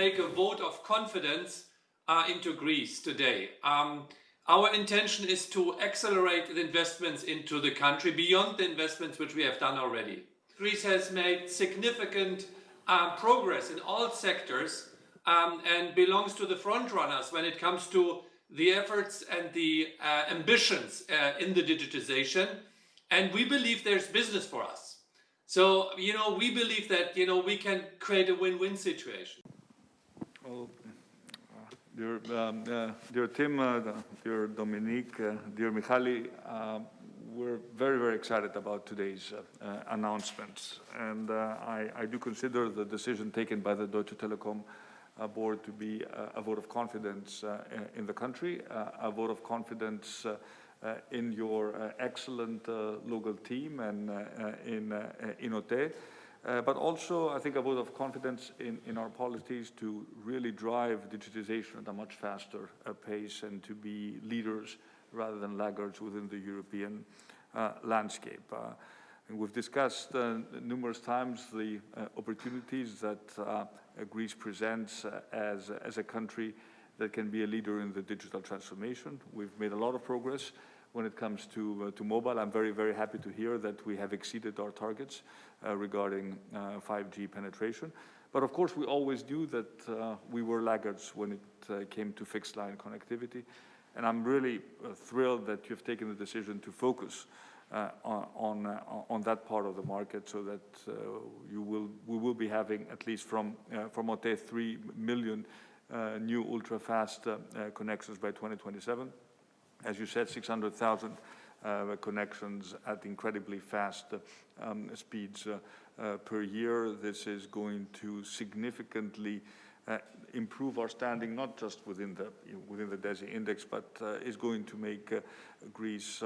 make a vote of confidence uh, into Greece today. Um, our intention is to accelerate the investments into the country beyond the investments which we have done already. Greece has made significant um, progress in all sectors um, and belongs to the front runners when it comes to the efforts and the uh, ambitions uh, in the digitization. And we believe there's business for us. So, you know, we believe that, you know, we can create a win-win situation. Well, uh, dear, um, uh, dear Tim, uh, dear Dominique, uh, dear Michali, we're very, very excited about today's uh, uh, announcements. And I, I, do consider the decision taken by the Deutsche Telekom board to be a vote of confidence in the country, a vote of confidence uh, in your uh, excellent uh, local team and in, in OTE. Uh, but also, I think, a vote of confidence in, in our policies to really drive digitization at a much faster uh, pace and to be leaders rather than laggards within the European uh, landscape. and we've discussed numerous times the opportunities that Greece presents as, as a country that can be a leader in the digital transformation. We've made a lot of progress when it comes to, uh, to mobile. I'm very, very happy to hear that we have exceeded our targets uh, regarding 5G uh, penetration. But of course, we always knew that uh, we were laggards when it uh, came to fixed line connectivity. And I'm really thrilled that you've taken the decision to focus on, on, on, that part of the market so that you will, we will be having, at least from, from OTE, 3 million new ultra-fast connections by 2027 as you said, 600,000 uh, connections at incredibly fast um, speeds uh, uh, per year. This is going to significantly uh, improve our standing, not just within the within the DESI index, but uh, is going to make uh, Greece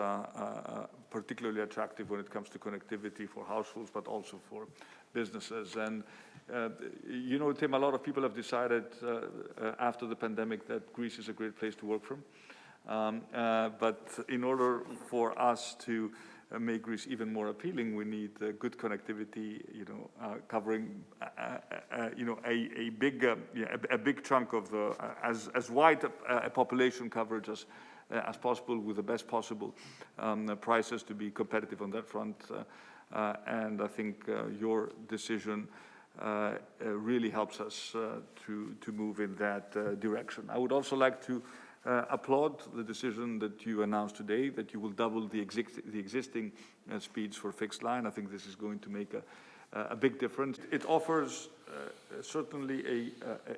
particularly attractive when it comes to connectivity for households, but also for businesses. And you know, Tim, a lot of people have decided after the pandemic that Greece is a great place to work from. Um, uh, but in order for us to uh, make Greece even more appealing, we need uh, good connectivity, you know, uh, covering, uh, uh, you know, a, a big, yeah, a, a, big chunk of the, as, as wide a, population coverage as, as possible with the best possible um, prices to be competitive on that front. and I think your decision really helps us to, to move in that direction. I would also like to uh, applaud the decision that you announced today that you will double the, the existing uh, speeds for fixed line. I think this is going to make a, a big difference. It offers uh, certainly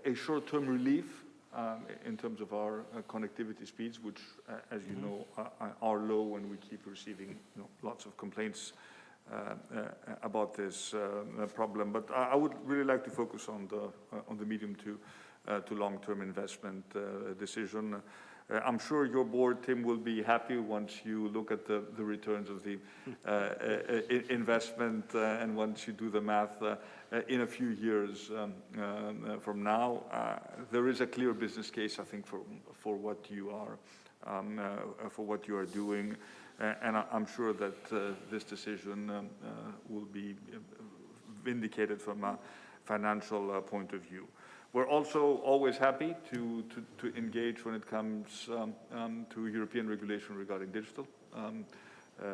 a, a short-term relief um, in terms of our uh, connectivity speeds, which, uh, as you know, are, are, low and we keep receiving you know, lots of complaints uh, about this problem. But I, I, would really like to focus on the, on the medium to uh, Uh, to long-term investment uh, decision. Uh, I'm sure your board, Tim, will be happy once you look at the, the returns of the uh, uh, investment and once you do the math in a few years um, um, from now. there is a clear business case, I think, for, for what you are um, for what you are doing. and I, am sure that this decision um, will be vindicated from a financial point of view. We're also always happy to, to, to engage when it comes um, um, to European regulation regarding digital. Um, uh,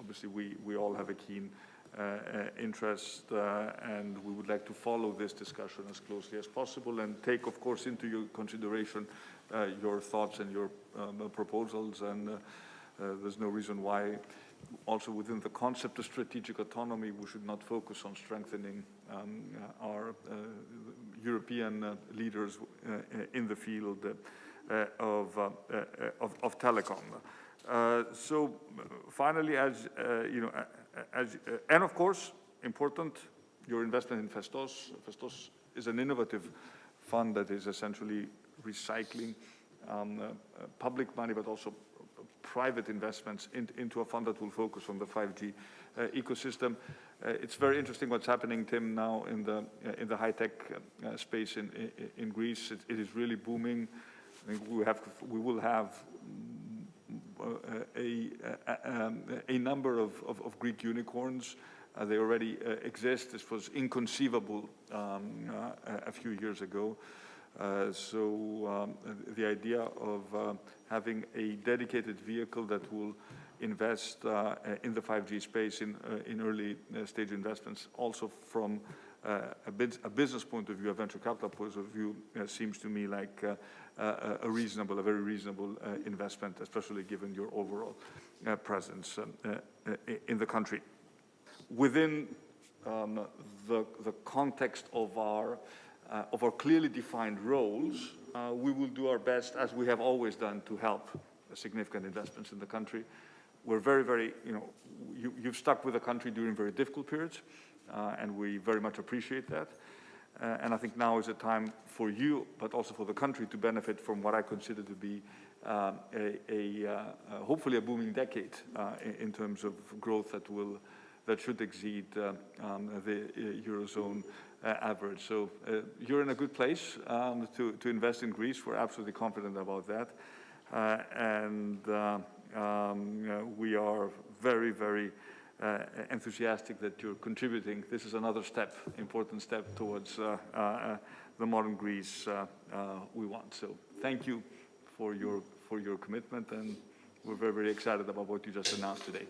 obviously, we, we all have a keen uh, uh, interest uh, and we would like to follow this discussion as closely as possible and take, of course, into your consideration uh, your thoughts and your um, proposals. And uh, there's no reason why also within the concept of strategic autonomy, we should not focus on strengthening um, our uh, European uh, leaders uh, in the field of, of, of, telecom. so finally, as you know, as, and of course, important, your investment in Phaistos. Phaistos is an innovative fund that is essentially recycling um, uh, public money, but also private investments in, into a fund that will focus on the 5G uh, ecosystem. Uh, it's very interesting what's happening, Tim, now in the uh, in the high-tech uh, space in, in, in Greece. It, it is really booming. I think we have we will have uh, a, a, um, a, number of, of, of Greek unicorns Uh, they already uh, exist. This was inconceivable um, uh, a- a few years ago. Uh, So um, the idea of uh, having a dedicated vehicle that will invest uh, in the 5G space in, in early stage investments, also from uh, a, a business point of view, a venture capital point of view, uh, seems to me like uh, a reasonable, a very reasonable investment, especially given your overall presence um, in the country. Within um, the, the context of our, uh, of our clearly defined roles, uh, we will do our best, as we have always done, to help significant investments in the country. We're very, very, you know, you, you've stuck with the country during very difficult periods, uh, and we very much appreciate that. Uh, and I think now is a time for you, but also for the country, to benefit from what I consider to be um, a, a, uh, uh, hopefully a booming decade uh, in, terms of growth that will that should exceed uh, um, the eurozone average. So uh, you're in a good place um, to to invest in Greece. We're absolutely confident about that, uh, and uh, um, uh, we are very very uh, enthusiastic that you're contributing. This is another step, important step towards uh, uh, uh, the modern Greece uh, uh, we want. So thank you for your, for your commitment, and we're very, very excited about what you just announced today.